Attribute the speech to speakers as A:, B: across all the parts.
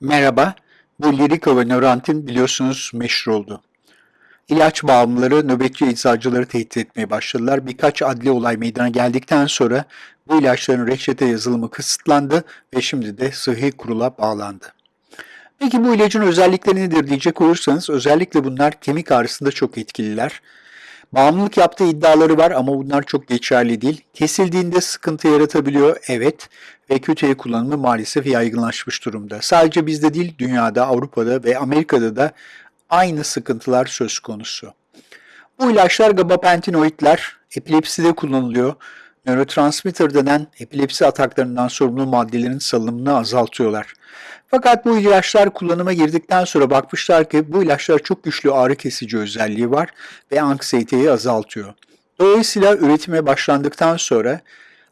A: Merhaba, bu Lyrica ve Neurontin biliyorsunuz meşhur oldu. İlaç bağımlıları nöbetçi eczacıları tehdit etmeye başladılar. Birkaç adli olay meydana geldikten sonra bu ilaçların reçete yazılımı kısıtlandı ve şimdi de sıhhi kurula bağlandı. Peki bu ilacın özellikleri nedir diyecek olursanız özellikle bunlar kemik ağrısında çok etkililer. Bağımlılık yaptığı iddiaları var ama bunlar çok geçerli değil. Kesildiğinde sıkıntı yaratabiliyor, evet. Ve kötüye kullanımı maalesef yaygınlaşmış durumda. Sadece bizde değil, dünyada, Avrupa'da ve Amerika'da da aynı sıkıntılar söz konusu. Bu ilaçlar gabapentinoidler, epilepside kullanılıyor. Nörotransmitter denen epilepsi ataklarından sorumlu maddelerin salınımını azaltıyorlar. Fakat bu ilaçlar kullanıma girdikten sonra bakmışlar ki bu ilaçlar çok güçlü ağrı kesici özelliği var ve anksiyeteyi azaltıyor. Dolayısıyla üretime başlandıktan sonra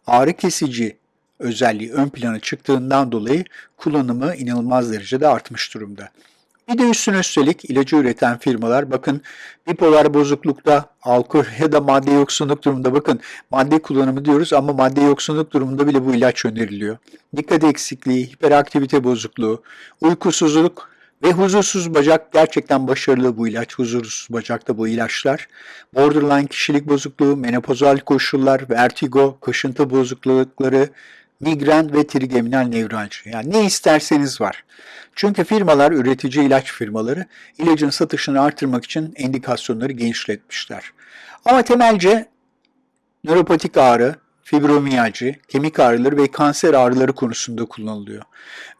A: ağrı kesici özelliği ön plana çıktığından dolayı kullanımı inanılmaz derecede artmış durumda. Bir de üstüne üstelik ilacı üreten firmalar bakın bipolar bozuklukta, alkol ya da madde yoksunluk durumunda bakın madde kullanımı diyoruz ama madde yoksunluk durumunda bile bu ilaç öneriliyor. Dikkat eksikliği, hiperaktivite bozukluğu, uykusuzluk ve huzursuz bacak gerçekten başarılı bu ilaç. Huzursuz bacakta bu ilaçlar. Borderline kişilik bozukluğu, menopozal koşullar, vertigo, kaşıntı bozuklukları, migren ve trigeminal nevralji. Yani ne isterseniz var. Çünkü firmalar, üretici ilaç firmaları ilacın satışını artırmak için endikasyonları genişletmişler. Ama temelce nöropatik ağrı, fibromiyalji, kemik ağrıları ve kanser ağrıları konusunda kullanılıyor.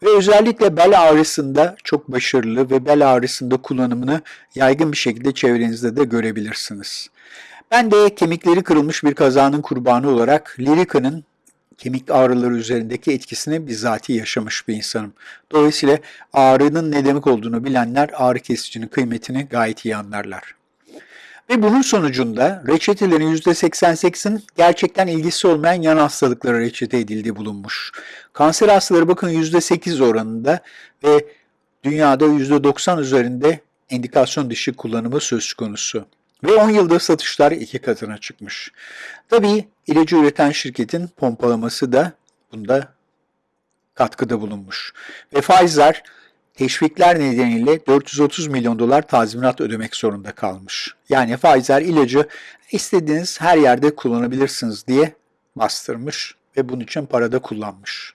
A: Ve özellikle bel ağrısında çok başarılı ve bel ağrısında kullanımını yaygın bir şekilde çevrenizde de görebilirsiniz. Ben de kemikleri kırılmış bir kazanın kurbanı olarak Lirica'nın kemik ağrıları üzerindeki etkisini bizzati yaşamış bir insanım. Dolayısıyla ağrının ne demek olduğunu bilenler ağrı kesicinin kıymetini gayet iyi anlarlar. Ve bunun sonucunda reçetelerin %88'in gerçekten ilgisi olmayan yan hastalıklara reçete edildiği bulunmuş. Kanser hastaları bakın %8 oranında ve dünyada %90 üzerinde endikasyon dışı kullanımı söz konusu. Ve 10 yılda satışlar iki katına çıkmış. Tabii ilacı üreten şirketin pompalaması da bunda katkıda bulunmuş. Ve Pfizer teşvikler nedeniyle 430 milyon dolar tazminat ödemek zorunda kalmış. Yani Pfizer ilacı istediğiniz her yerde kullanabilirsiniz diye bastırmış ve bunun için para da kullanmış.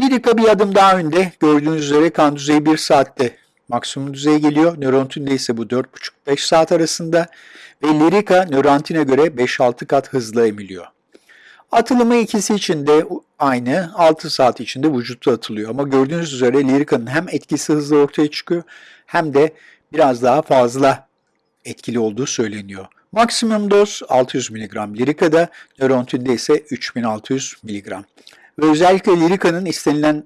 A: Lyrica bir adım daha önde. Gördüğünüz üzere kan düzeyi 1 saatte maksimum düzeye geliyor. Nörontinde ise bu 4,5-5 saat arasında ve Lyrica nörantine göre 5-6 kat hızlı emiliyor. Atılımı ikisi için de aynı 6 saat içinde vücutta atılıyor. Ama gördüğünüz üzere Lyrica'nın hem etkisi hızlı ortaya çıkıyor hem de biraz daha fazla etkili olduğu söyleniyor. Maksimum doz 600 mg Lyrica'da, Neurontin'de ise 3600 mg. Ve özellikle Lyrica'nın istenilen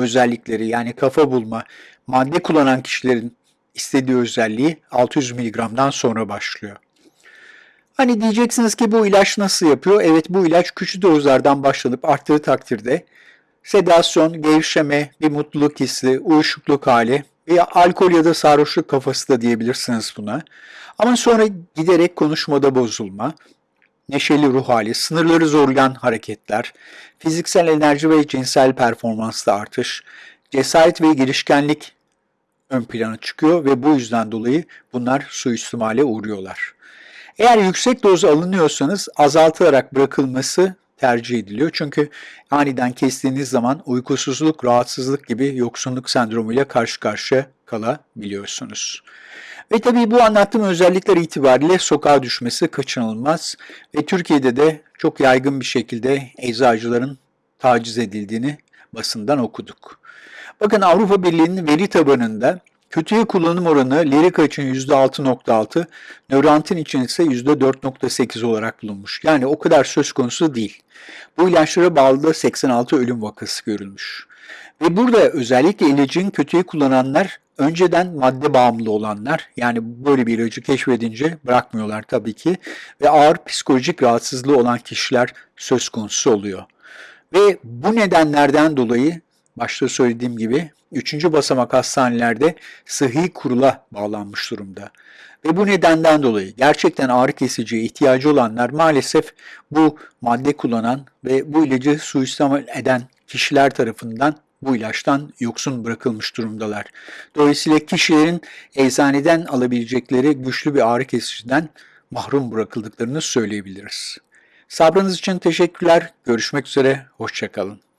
A: özellikleri yani kafa bulma, madde kullanan kişilerin istediği özelliği 600 mg'dan sonra başlıyor. Hani diyeceksiniz ki bu ilaç nasıl yapıyor? Evet bu ilaç küçük dozlardan başlanıp arttığı takdirde sedasyon, gevşeme, bir mutluluk hissi, uyuşukluk hali veya alkol ya da sarhoşluk kafası da diyebilirsiniz buna. Ama sonra giderek konuşmada bozulma, neşeli ruh hali, sınırları zorlayan hareketler, fiziksel enerji ve cinsel performansta artış, cesaret ve girişkenlik ön plana çıkıyor ve bu yüzden dolayı bunlar suistimale uğruyorlar. Eğer yüksek doz alınıyorsanız azaltılarak bırakılması tercih ediliyor. Çünkü aniden kestiğiniz zaman uykusuzluk, rahatsızlık gibi yoksunluk sendromuyla karşı karşıya kalabiliyorsunuz. Ve tabii bu anlattığım özellikler itibariyle sokağa düşmesi kaçınılmaz ve Türkiye'de de çok yaygın bir şekilde eczacıların taciz edildiğini basından okuduk. Bakın Avrupa Birliği'nin veri tabanında kötüye kullanım oranı Lyrica için %6.6, Neurontin için ise %4.8 olarak bulunmuş. Yani o kadar söz konusu değil. Bu ilaçlara bağlı da 86 ölüm vakası görülmüş. Ve burada özellikle ilacın kötüye kullananlar önceden madde bağımlı olanlar yani böyle bir ilacı keşfedince bırakmıyorlar tabii ki ve ağır psikolojik rahatsızlığı olan kişiler söz konusu oluyor. Ve bu nedenlerden dolayı başta söylediğim gibi 3. basamak hastanelerde sıhhi kurula bağlanmış durumda. Ve bu nedenden dolayı gerçekten ağrı kesiciye ihtiyacı olanlar maalesef bu madde kullanan ve bu ilacı suistimal eden kişiler tarafından bu ilaçtan yoksun bırakılmış durumdalar. Dolayısıyla kişilerin eczaneden alabilecekleri güçlü bir ağrı kesiciden mahrum bırakıldıklarını söyleyebiliriz. Sabrınız için teşekkürler. Görüşmek üzere. Hoşçakalın.